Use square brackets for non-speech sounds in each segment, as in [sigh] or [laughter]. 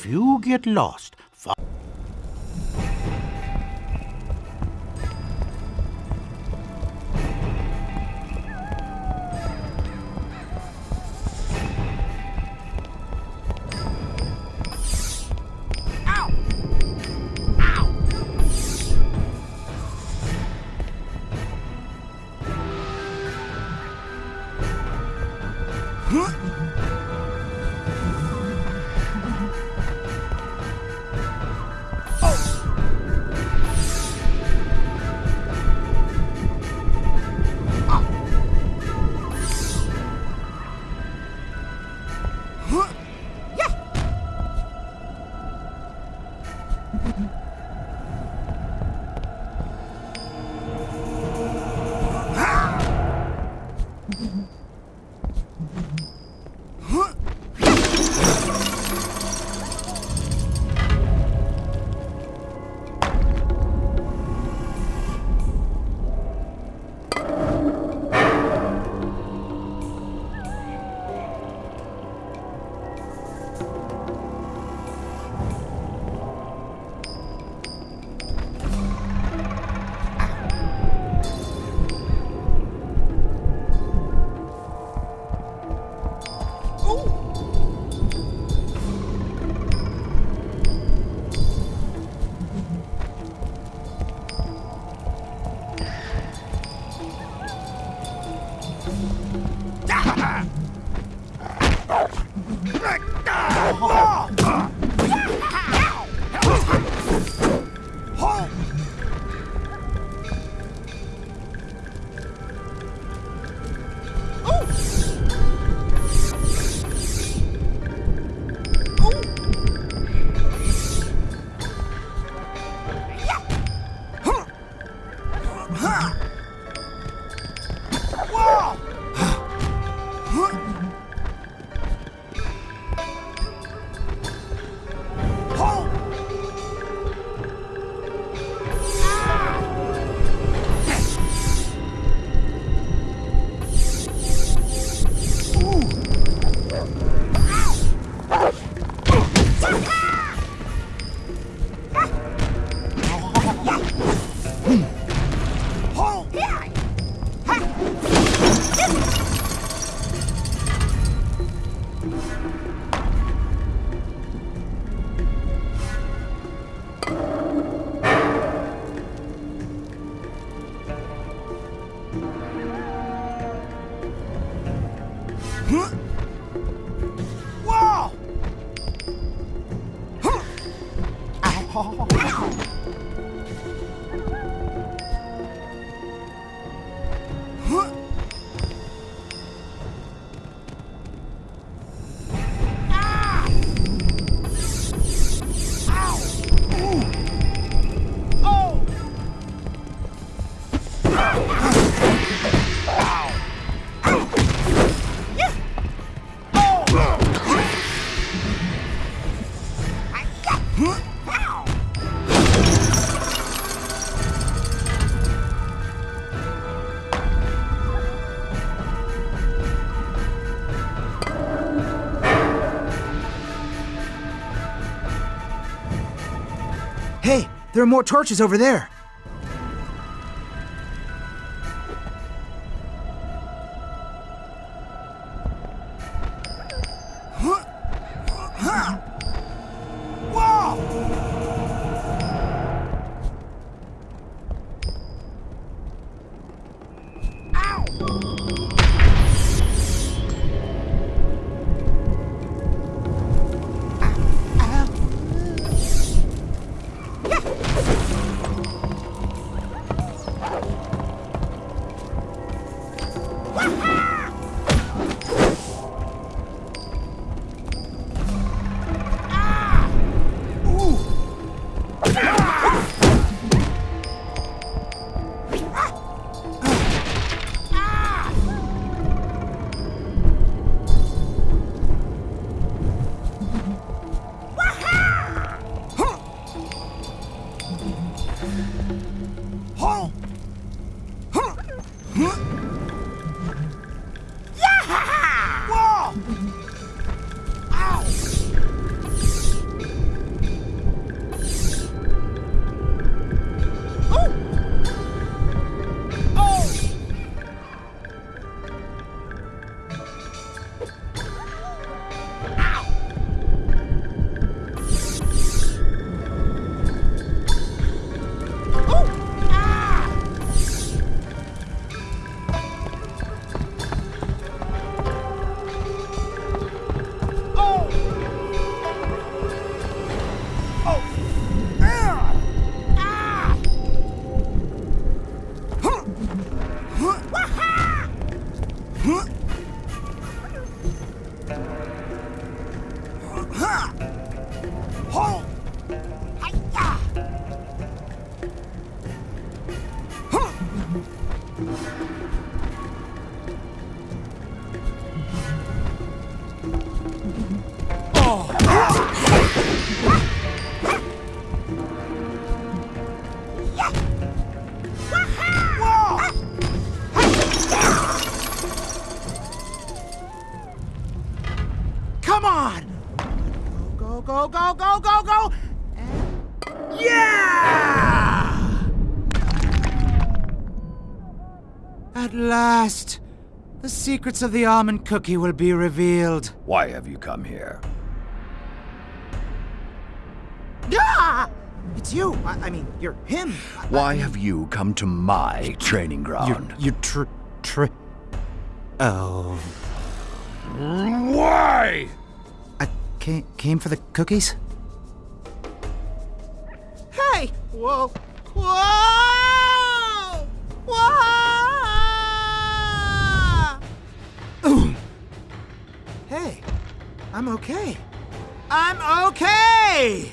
If you get lost, fo- Hey, there are more torches over there. Secrets of the almond cookie will be revealed. Why have you come here? Ah! It's you. I, I mean, you're him. I- Why have you come to my training ground? You tr tr. Oh. Why? I came came for the cookies. Hey! Whoa! Whoa! Whoa! Hey, I'm okay. I'm okay.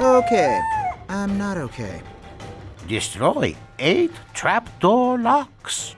Okay, I'm not okay. Destroy eight trapdoor locks.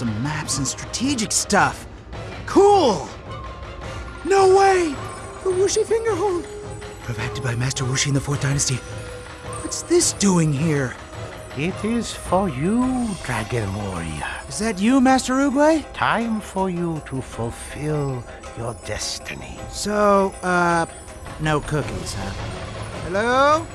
Awesome maps and strategic stuff. Cool! No way! The Wuxi Fingerhold! Perfected by Master Wuxi in the Fourth Dynasty. What's this doing here? It is for you, Dragon Warrior. Is that you, Master Oogway? Time for you to fulfill your destiny. So, uh, no cookies, huh? Hello?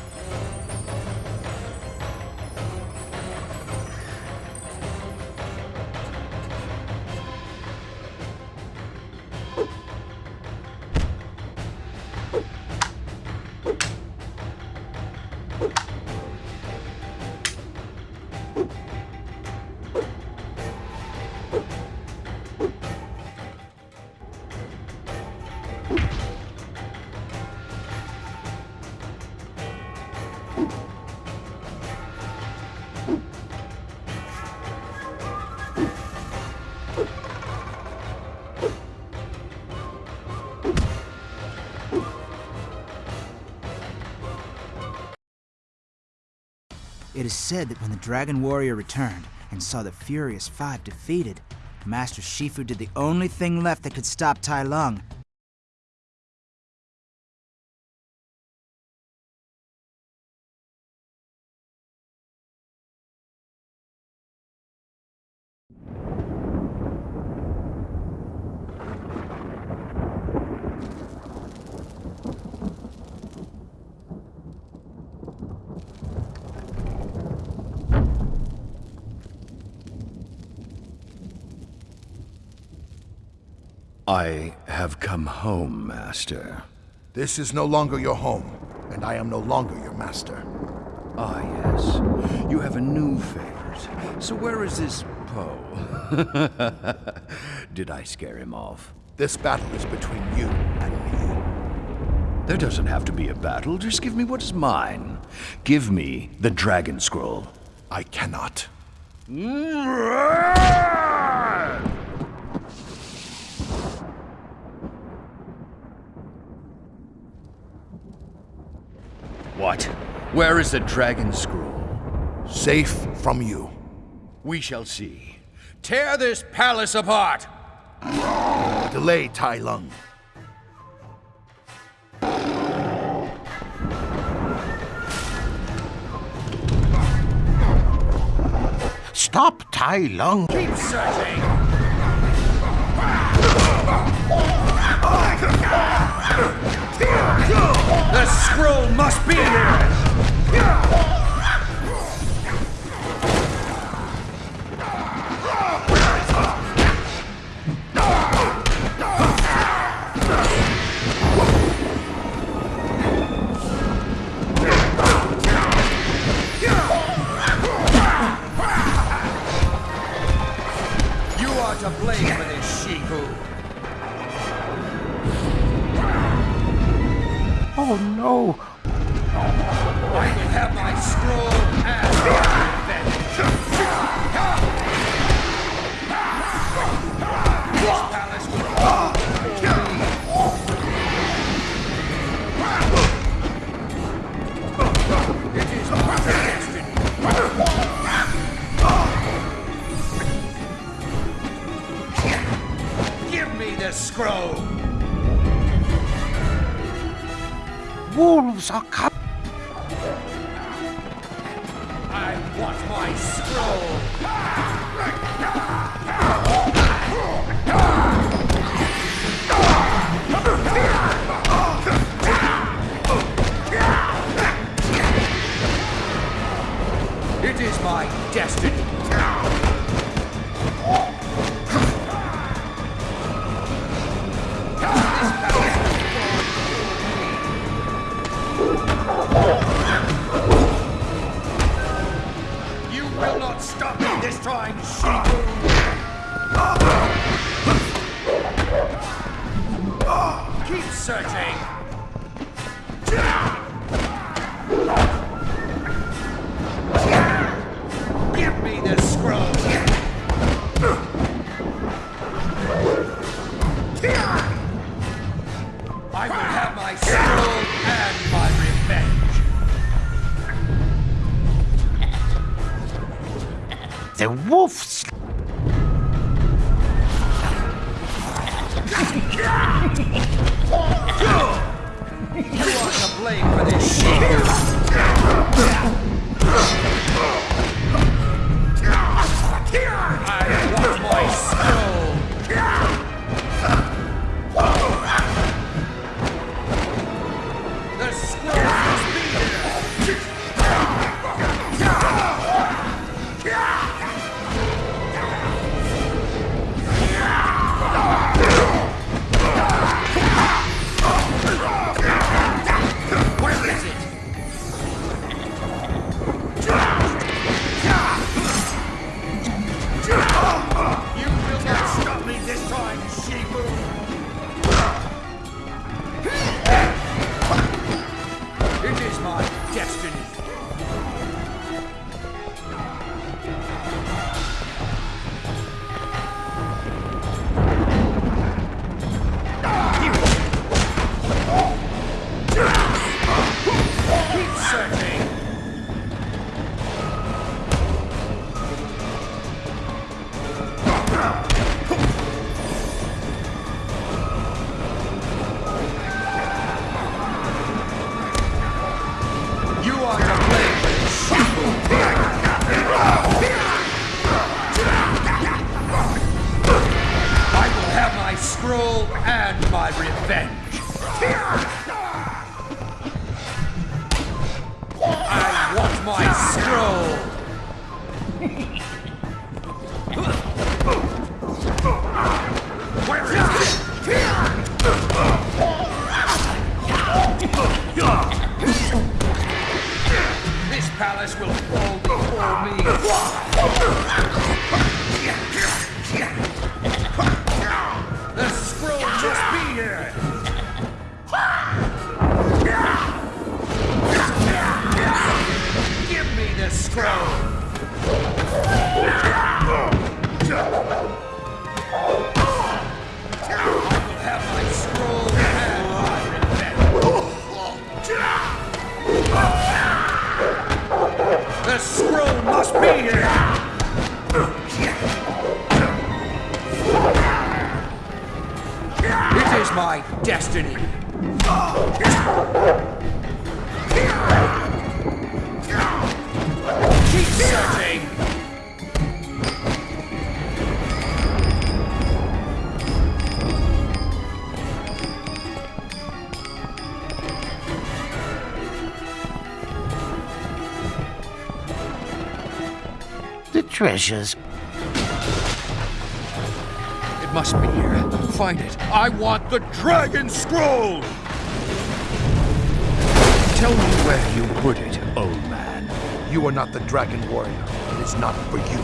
It is said that when the Dragon Warrior returned and saw the Furious Five defeated, Master Shifu did the only thing left that could stop Tai Lung. I have come home, Master. This is no longer your home, and I am no longer your master. Ah, yes. You have a new favorite. So where is this Po? [laughs] Did I scare him off? This battle is between you and me. There doesn't have to be a battle. Just give me what is mine. Give me the Dragon Scroll. I cannot. What? Where is the Dragon Scroll? Safe from you. We shall see. Tear this palace apart! Delay Tai Lung. Stop Tai Lung. Keep searching! The scroll must be here! You are to blame for this, Shifu. Oh no. I have my scroll palace will my. Give me the scroll. Wolves are coming. Want my scroll. It is my me this time, Shifu! Keep searching! The wolves. You are to blame for this, Shifu! Treasures. It must be here. Find it. I want the Dragon Scroll! Tell me where you put it, old man. You are not the Dragon Warrior. It is not for you.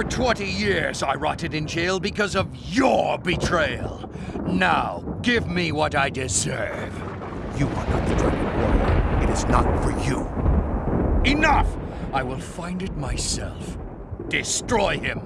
For 20 years I rotted in jail because of your betrayal. Now, give me what I deserve. You are not the Dragon Warrior. It is not for you. Enough! I will find it myself. Destroy him.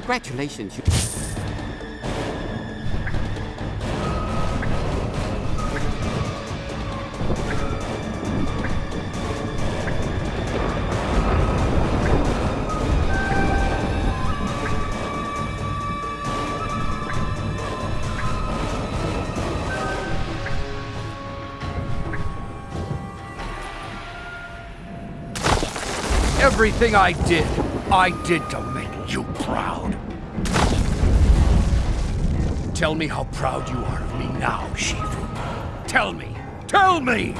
Congratulations. Everything I did, I did to Tell me how proud you are of me now, Shifu. Tell me! Tell me!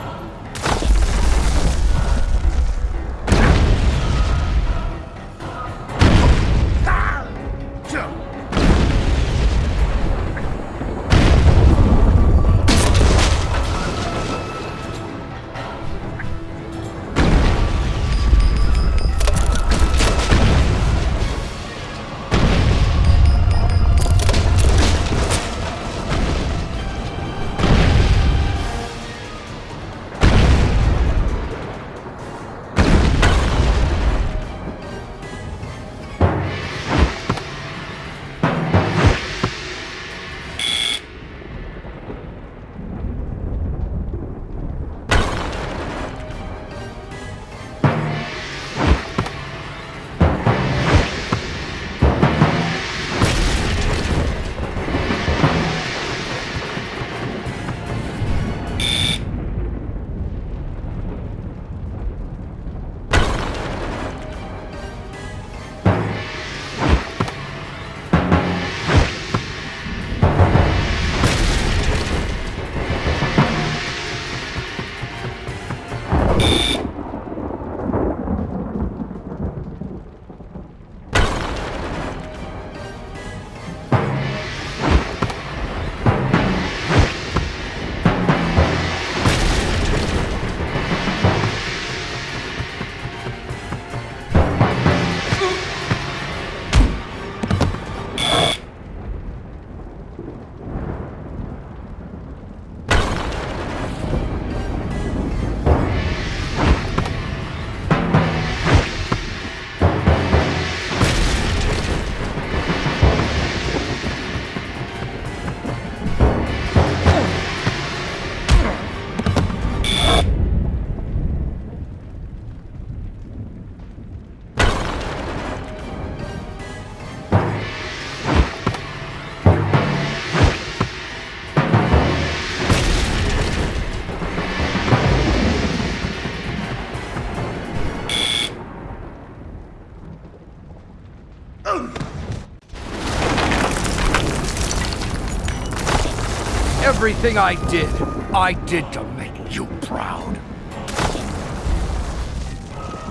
Everything I did, I did to make you proud.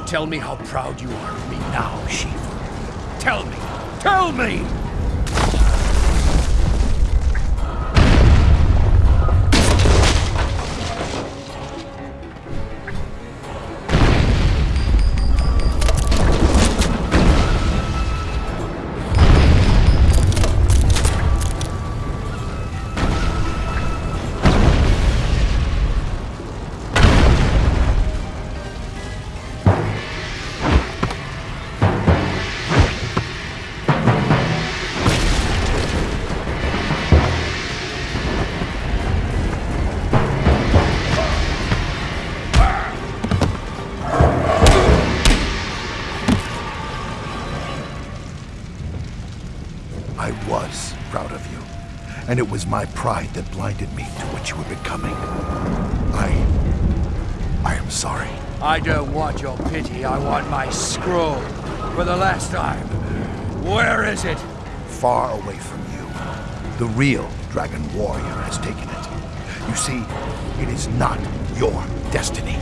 Tell me how proud you are of me now, Shifu. Tell me! Tell me! And it was my pride that blinded me to what you were becoming. I... I am sorry. I don't want your pity, I want my scroll. For the last time. Where is it? Far away from you. The real Dragon Warrior has taken it. You see, it is not your destiny.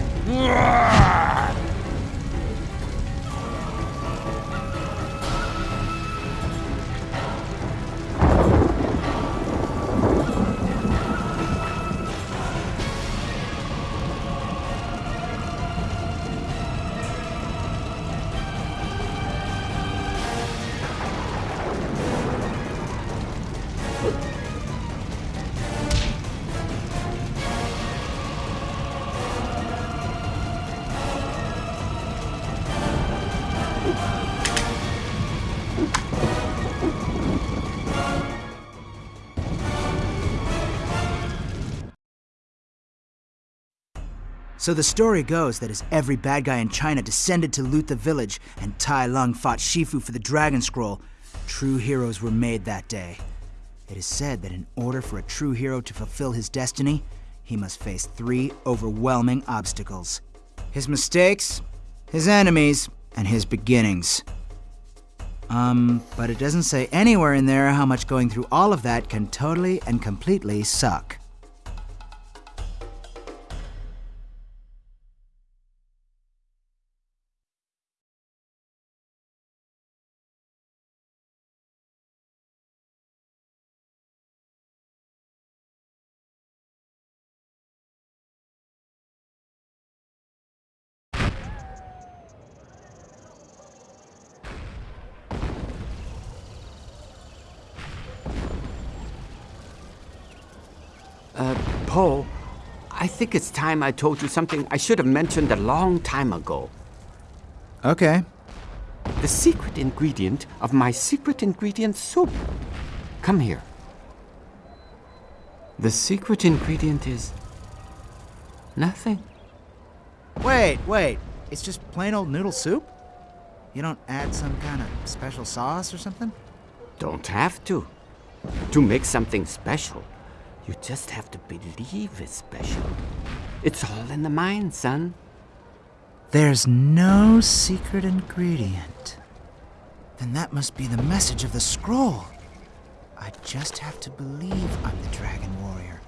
So the story goes that as every bad guy in China descended to loot the village and Tai Lung fought Shifu for the Dragon Scroll, true heroes were made that day. It is said that in order for a true hero to fulfill his destiny, he must face three overwhelming obstacles his mistakes, his enemies, and his beginnings. Um, but it doesn't say anywhere in there how much going through all of that can totally and completely suck. Think it's time I told you something I should have mentioned a long time ago. Okay. The secret ingredient of my secret ingredient soup. Come here. The secret ingredient is nothing. Wait, wait. It's just plain old noodle soup? You don't add some kind of special sauce or something? Don't have to. To make something special, you just have to believe it's special. It's all in the mind, son. There's no secret ingredient. Then that must be the message of the scroll. I just have to believe I'm the Dragon Warrior.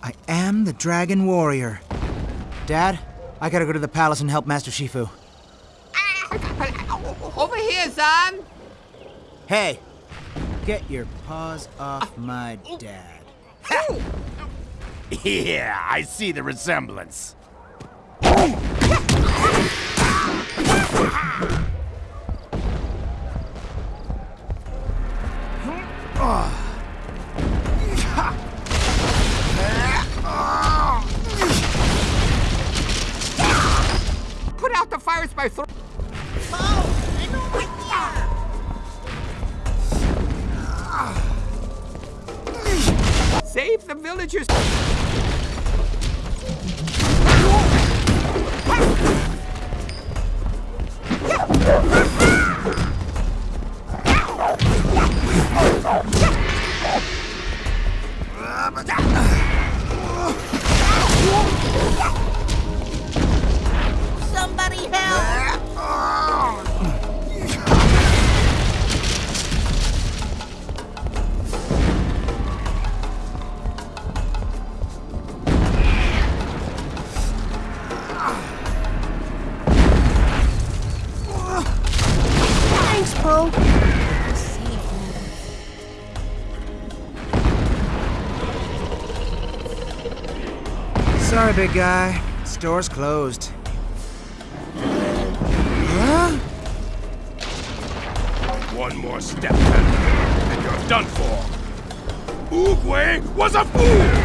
I am the Dragon Warrior. Dad, I gotta go to the palace and help Master Shifu. Over here, son! Hey, get your paws off my dad. [laughs] Yeah, I see the resemblance. Put out the fires by throw. Save the villagers! Big guy. Store's closed. Huh? One more step, and you're done for. Oogway was a fool!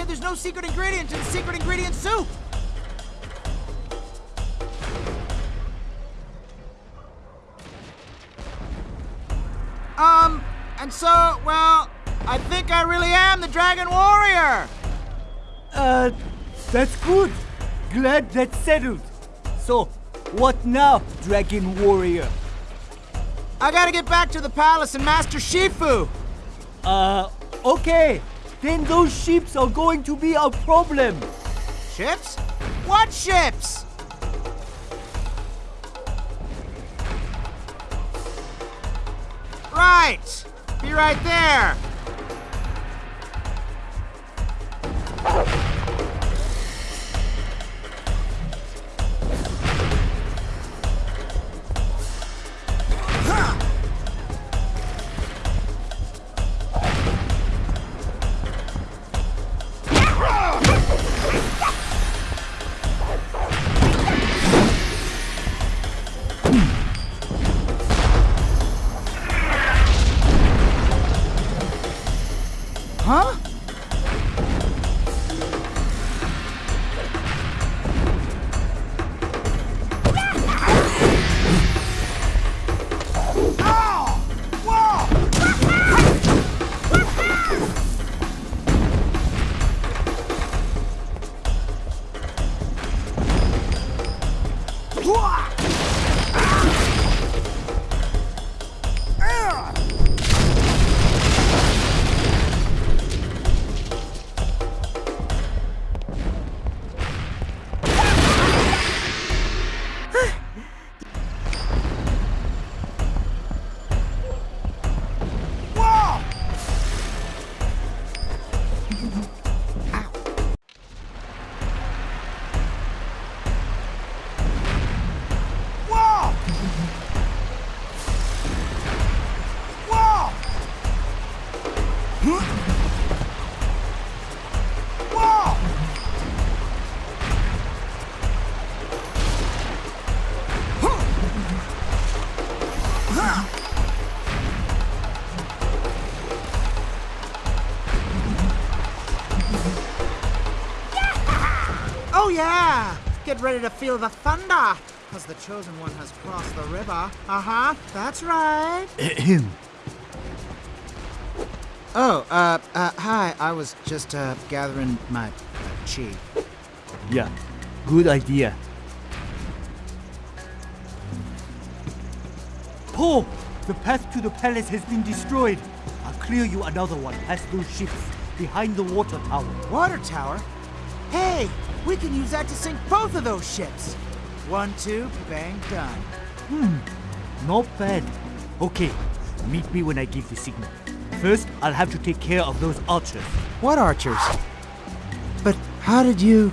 Said there's no secret ingredient in the secret ingredient soup. Um, and so, well, I think I really am the Dragon Warrior. Uh, that's good. Glad that's settled. So, what now, Dragon Warrior? I gotta get back to the palace and Master Shifu. Uh, okay. Then those ships are going to be a problem. Ships? What ships? Right. Be right there. Get ready to feel the thunder! Cause the chosen one has crossed the river. Uh-huh, that's right. [clears throat] oh, uh, uh, hi. I was just, uh, gathering my uh, chi. Yeah, good idea. Po, the path to the palace has been destroyed. I'll clear you another one past those ships behind the water tower. Water tower? Hey, we can use that to sink both of those ships. One, two, bang, done. Hmm, not bad. Okay, meet me when I give the signal. First, I'll have to take care of those archers. What archers? But how did you...